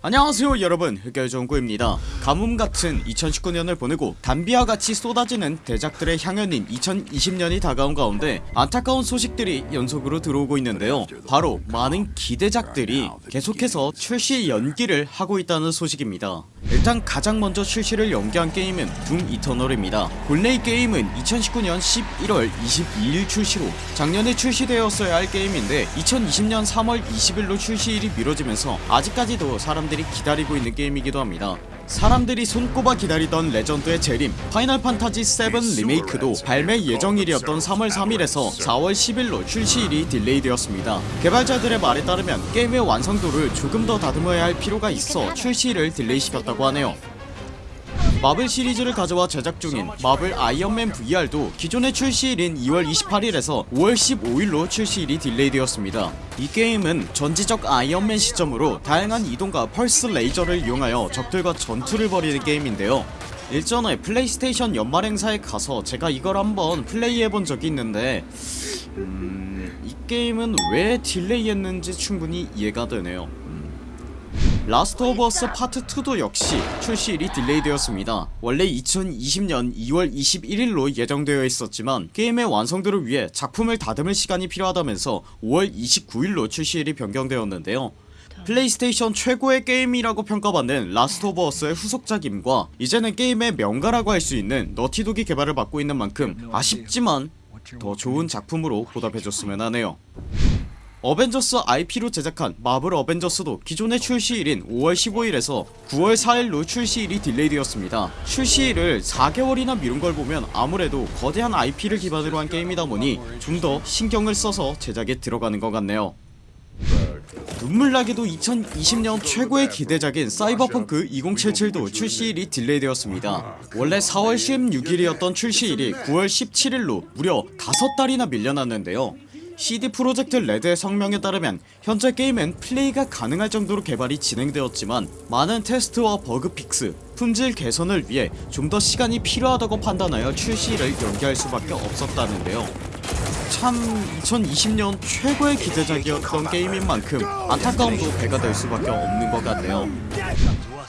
안녕하세요 여러분. 흑열정구입니다. 가뭄같은 2019년을 보내고 단비와같이 쏟아지는 대작들의 향연인 2020년이 다가온 가운데 안타까운 소식들이 연속으로 들어오고 있는데요. 바로 많은 기대작들이 계속해서 출시 연기를 하고 있다는 소식입니다 일단 가장 먼저 출시를 연기한 게임은 둠 이터널입니다. 본래 이 게임은 2019년 11월 22일 출시로 작년에 출시되었어야 할 게임인데 2020년 3월 20일로 출시일이 미뤄지면서 아직까지도 사람들이 기다리고 있는 게임이기도 합니다 사람들이 손꼽아 기다리던 레전드의 재림 파이널 판타지 7 리메이크도 발매 예정일이었던 3월 3일에서 4월 10일로 출시일이 delay되었습니다. 개발자들의 말에 따르면 게임의 완성도를 조금 더 다듬어야 할 필요가 있어 출시일을 delay시켰다고 하네요 마블 시리즈를 가져와 제작 중인 마블 아이언맨 VR도 기존의 출시일인 2월 28일에서 5월 15일로 출시일이 delay되었습니다. 이 게임은 전지적 아이언맨 시점으로 다양한 이동과 펄스 레이저를 이용하여 적들과 전투를 벌이는 게임인데요. 일전에 플레이스테이션 연말 행사에 가서 제가 이걸 한번 플레이해본 적이 있는데 음... 이 게임은 왜 delay했는지 충분히 이해가 되네요 라스트 오브 어스 파트 2도 역시 출시일이 delay되었습니다. 원래 2020년 2월 21일로 예정되어 있었지만 게임의 완성도를 위해 작품을 다듬을 시간이 필요하다면서 5월 29일로 출시일이 변경되었는데요. 플레이스테이션 최고의 게임이라고 평가받는 라스트 오브 어스의 후속작임과 이제는 게임의 명가라고 할 수 있는 너티독이 개발을 맡고 있는 만큼 아쉽지만 더 좋은 작품으로 보답해줬으면 하네요 어벤져스 IP로 제작한 마블 어벤져스도 기존의 출시일인 5월 15일에서 9월 4일로 출시일이 딜레이되었습니다. 출시일을 4개월이나 미룬 걸 보면 아무래도 거대한 IP를 기반으로 한 게임이다 보니 좀 더 신경을 써서 제작에 들어가는 것 같네요. 눈물나게도 2020년 최고의 기대작인 사이버펑크 2077도 출시일이 딜레이되었습니다. 원래 4월 16일이었던 출시일이 9월 17일로 무려 5달이나 밀려났는데요 CD 프로젝트 레드의 성명에 따르면 현재 게임은 플레이가 가능할 정도로 개발이 진행되었지만 많은 테스트와 bug fix, 품질 개선을 위해 좀 더 시간이 필요하다고 판단하여 출시를 연기할 수밖에 없었다는데요 참 2020년 최고의 기대작이었던 게임인 만큼 안타까움도 배가 될 수밖에 없는 것 같네요.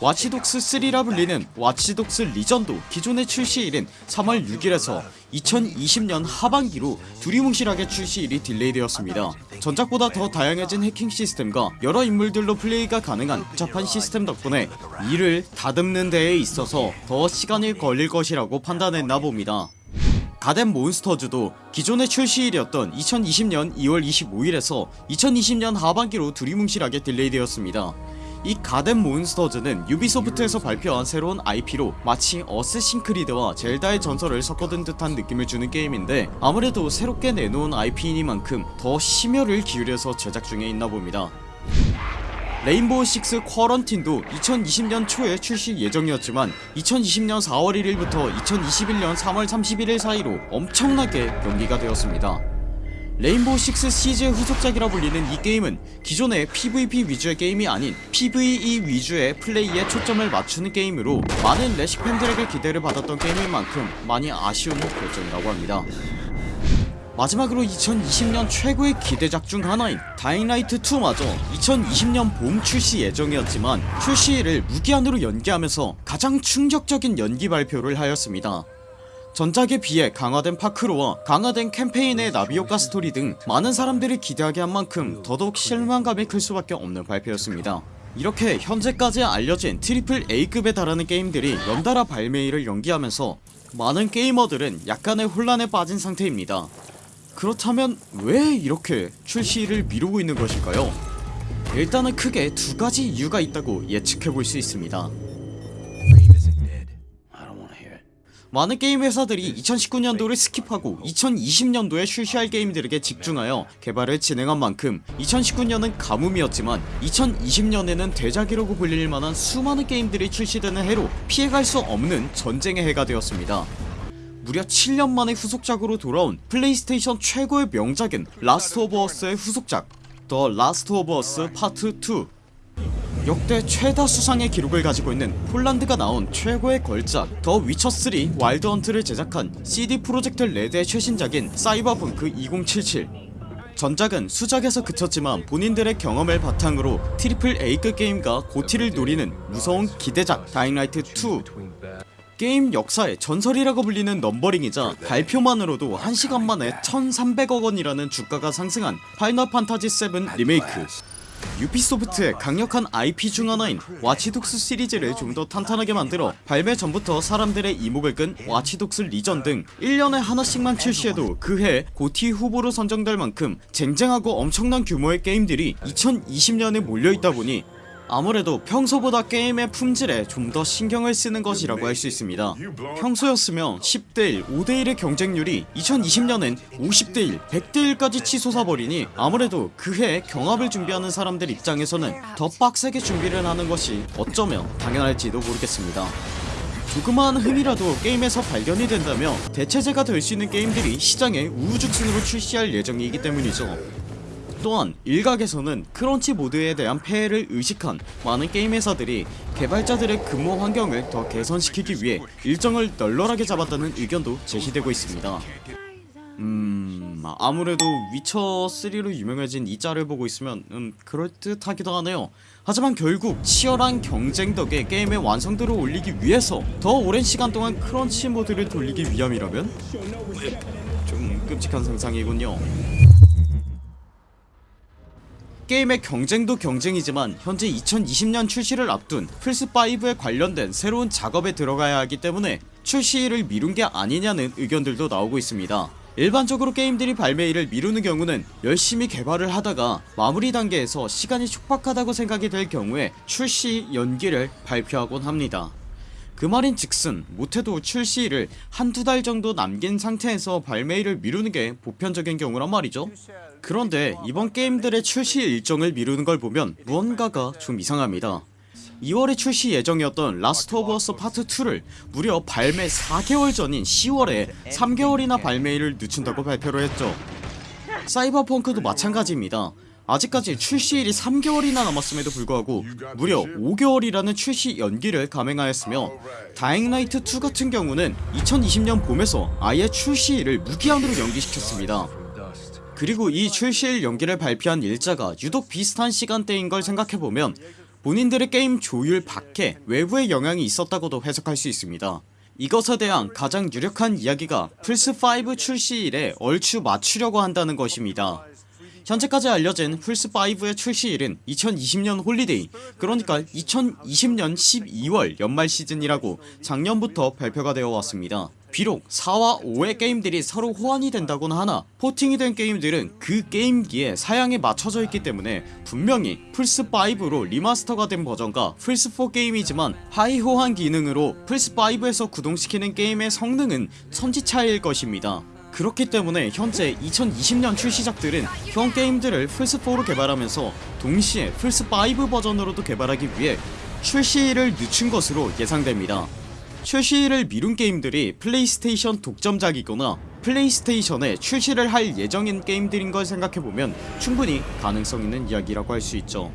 와치독스3라 불리는 와치독스 리전도 기존의 출시일인 3월 6일에서 2020년 하반기로 두리뭉실하게 출시일이 delay되었습니다. 전작보다 더 다양해진 해킹 시스템과 여러 인물들로 플레이가 가능한 복잡한 시스템 덕분에 이를 다듬는 데에 있어서 더 시간이 걸릴 것이라고 판단했나 봅니다 갓 앤 몬스터즈도 기존의 출시일이었던 2020년 2월 25일에서 2020년 하반기로 두리뭉실하게 delay되었습니다. 이 갓 앤 몬스터즈는 유비소프트에서 발표한 새로운 IP로 마치 어쌔신 크리드와 젤다의 전설을 섞어둔 듯한 느낌을 주는 게임인데 아무래도 새롭게 내놓은 IP이니만큼 더 심혈을 기울여서 제작 중에 있나 봅니다 레인보우 6 쿼런틴도 2020년 초에 출시 예정이었지만 2020년 4월 1일부터 2021년 3월 31일 사이로 엄청나게 연기가 되었습니다. 레인보우 6 시즈의 후속작이라 불리는 이 게임은 기존의 PVP 위주의 게임이 아닌 PVE 위주의 플레이에 초점을 맞추는 게임으로 많은 레식 팬들에게 기대를 받았던 게임인 만큼 많이 아쉬운 결정이라고 합니다 마지막으로 2020년 최고의 기대작 중 하나인 다잉라이트2마저 2020년 봄 출시 예정이었지만 출시일을 무기한으로 연기하면서 가장 충격적인 연기 발표를 하였습니다. 전작에 비해 강화된 parkour와 강화된 캠페인의 나비효과 스토리 등 많은 사람들이 기대하게 한 만큼 더더욱 실망감이 클 수밖에 없는 발표였습니다. 이렇게 현재까지 알려진 triple A급에 달하는 게임들이 연달아 발매일을 연기하면서 많은 게이머들은 약간의 혼란에 빠진 상태입니다 그렇다면 왜 이렇게 출시를 미루고 있는 것일까요? 일단은 크게 두 가지 이유가 있다고 예측해볼 수 있습니다 많은 게임 회사들이 2019년도를 skip하고 2020년도에 출시할 게임들에게 집중하여 개발을 진행한 만큼 2019년은 가뭄이었지만 2020년에는 대작이라고 불릴 만한 수많은 게임들이 출시되는 해로 피해갈 수 없는 전쟁의 해가 되었습니다 무려 7년 만에 후속작으로 돌아온 플레이스테이션 최고의 명작인 라스트 오브 어스의 후속작 더 라스트 오브 어스 파트 2 역대 최다 수상의 기록을 가지고 있는 폴란드가 낳은 최고의 걸작 더 위쳐3 와일드 헌트를 제작한 CD 프로젝트 레드의 최신작인 사이버펑크 2077 전작은 수작에서 그쳤지만 본인들의 경험을 바탕으로 triple A급 게임과 GOTY를 노리는 무서운 기대작 다잉라이트 2 게임 역사의 전설이라고 불리는 넘버링이자 발표만으로도 1시간 만에 1300억원이라는 주가가 상승한 파이널 판타지 7 리메이크. 유비소프트의 강력한 IP 중 하나인 와치독스 시리즈를 좀 더 탄탄하게 만들어 발매 전부터 사람들의 이목을 끈 와치독스 리전 등 1년에 하나씩만 출시해도 그해 GOTY 후보로 선정될 만큼 쟁쟁하고 엄청난 규모의 게임들이 2020년에 몰려있다 보니 아무래도 평소보다 게임의 품질에 좀 더 신경을 쓰는 것이라고 할 수 있습니다. 평소였으면 10대1 5대1의 경쟁률이 2020년엔 50대1 100대1까지 치솟아버리니 아무래도 그해 경합을 준비하는 사람들 입장에서는 더 빡세게 준비를 하는 것이 어쩌면 당연할지도 모르겠습니다. 조그마한 흠이라도 게임에서 발견이 된다며 대체제가 될 수 있는 게임들이 시장에 우후죽순으로 출시할 예정이기 때문이죠 또한 일각에서는 crunch mode에 대한 폐해를 의식한 많은 게임 회사들이 개발자들의 근무 환경을 더 개선시키기 위해 일정을 널널하게 잡았다는 의견도 제시되고 있습니다. 음... 아무래도 위쳐3로 유명해진 이 짤을 보고 있으면 음 그럴듯하기도 하네요. 하지만 결국 치열한 경쟁 덕에 게임의 완성도를 올리기 위해서 더 오랜 시간 동안 crunch mode를 돌리기 위함이라면? 좀 끔찍한 상상이군요 게임의 경쟁도 경쟁이지만 현재 2020년 출시를 앞둔 플스5에 관련된 새로운 작업에 들어가야 하기 때문에 출시일을 미룬 게 아니냐는 의견들도 나오고 있습니다. 일반적으로 게임들이 발매일을 미루는 경우는 열심히 개발을 하다가 마무리 단계에서 시간이 촉박하다고 생각이 될 경우에 출시 연기를 발표하곤 합니다 그 말인 즉슨 못해도 출시일을 한두 달 정도 남긴 상태에서 발매일을 미루는 게 보편적인 경우란 말이죠. 그런데 이번 게임들의 출시 일정을 미루는 걸 보면 무언가가 좀 이상합니다. 2월에 출시 예정이었던 라스트 오브 어스 파트 2를 무려 발매 4개월 전인 10월에 3개월이나 발매일을 늦춘다고 발표를 했죠. 사이버펑크도 마찬가지입니다 아직까지 출시일이 3개월이나 남았음에도 불구하고 무려 5개월이라는 출시 연기를 감행하였으며 다잉라이트2 같은 경우는 2020년 봄에서 아예 출시일을 무기한으로 연기시켰습니다. 그리고 이 출시일 연기를 발표한 일자가 유독 비슷한 시간대인 걸 생각해보면 본인들의 게임 조율 밖에 외부의 영향이 있었다고도 해석할 수 있습니다. 이것에 대한 가장 유력한 이야기가 플스5 출시일에 얼추 맞추려고 한다는 것입니다 현재까지 알려진 플스5의 출시일은 2020년 홀리데이 그러니까 2020년 12월 연말 시즌이라고 작년부터 발표가 되어 왔습니다. 비록 4와 5의 게임들이 서로 호환이 된다곤 하나 포팅이 된 게임들은 그 게임기의 사양에 맞춰져 있기 때문에 분명히 플스5로 리마스터가 된 버전과 플스4 게임이지만 하위 호환 기능으로 플스5에서 구동시키는 게임의 성능은 천지차이일 것입니다 그렇기 때문에 현재 2020년 출시작들은 현 게임들을 플스4로 개발하면서 동시에 플스5 버전으로도 개발하기 위해 출시일을 늦춘 것으로 예상됩니다. 출시일을 미룬 게임들이 플레이스테이션 독점작이거나 플레이스테이션에 출시를 할 예정인 게임들인 걸 생각해보면 충분히 가능성 있는 이야기라고 할 수 있죠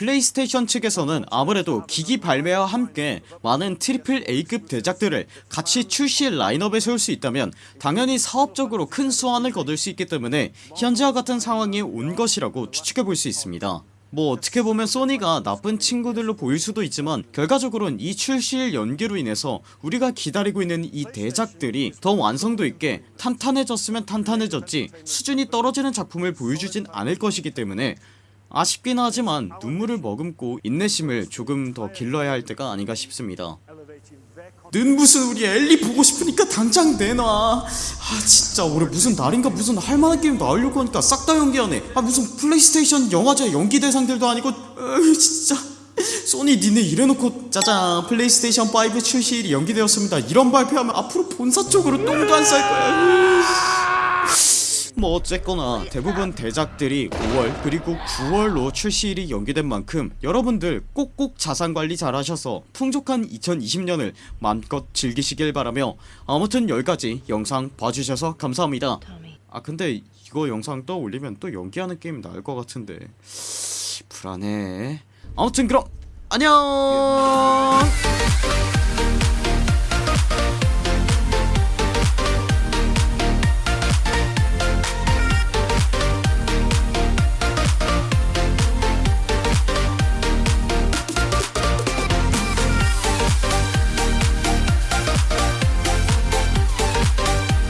플레이스테이션 측에서는 아무래도 기기 발매와 함께 많은 트리플 A급 대작들을 같이 출시 라인업에 세울 수 있다면 당연히 사업적으로 큰 수완을 거둘 수 있기 때문에 현재와 같은 상황이 온 것이라고 추측해볼 수 있습니다. 뭐 어떻게 보면 소니가 나쁜 친구들로 보일 수도 있지만 결과적으로는 이 출시일 연기로 인해서 우리가 기다리고 있는 이 대작들이 더 완성도 있게 탄탄해졌으면 탄탄해졌지 수준이 떨어지는 작품을 보여주진 않을 것이기 때문에 아쉽긴 하지만 눈물을 머금고 인내심을 조금 더 길러야 할 때가 아닌가 싶습니다. 는 무슨 우리 엘리 보고 싶으니까 당장 내놔. 아 진짜 올해 무슨 날인가 무슨 할만한 게임 나오려고 하니까 싹 다 연기하네. 아 무슨 플레이스테이션 영화제 연기 대상들도 아니고 으 진짜. 소니 니네 이래놓고 짜잔 플레이스테이션 5 출시일이 연기되었습니다. 이런 발표하면 앞으로 본사 쪽으로 똥도 안 쌀 거야 뭐 어쨌거나 대부분 대작들이 5월 그리고 9월로 출시일이 연기된 만큼 여러분들 꼭꼭 자산관리 잘하셔서 풍족한 2020년을 마음껏 즐기시길 바라며 아무튼 여기까지 영상 봐주셔서 감사합니다. 아 근데 이거 영상 또 올리면 또 연기하는 게임 나올 것 같은데. 불안해. 아무튼 그럼 안녕